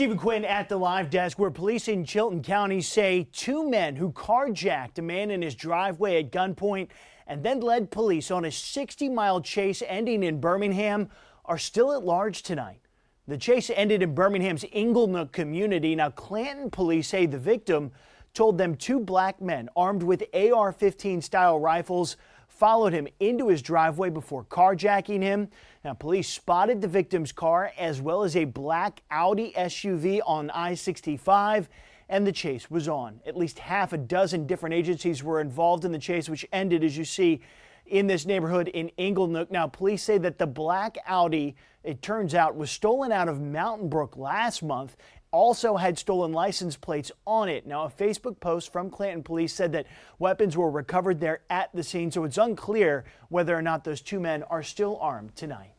Stephen Quinn at the live desk where police in Chilton County say two men who carjacked a man in his driveway at gunpoint and then led police on a 60 mile chase ending in Birmingham are still at large tonight. The chase ended in Birmingham's Inglenook community. Now, Clanton police say the victim told them two black men armed with AR 15 style rifles followed him into his driveway before carjacking him. Now, police spotted the victim's car as well as a black Audi SUV on I 65 and the chase was on. At least half a dozen different agencies were involved in the chase, which ended, as you see, in this neighborhood in Inglenook. Now, police say that the black Audi, it turns out, was stolen out of Mountain Brook last month also had stolen license plates on it. Now, a Facebook post from Clanton police said that weapons were recovered there at the scene, so it's unclear whether or not those two men are still armed tonight.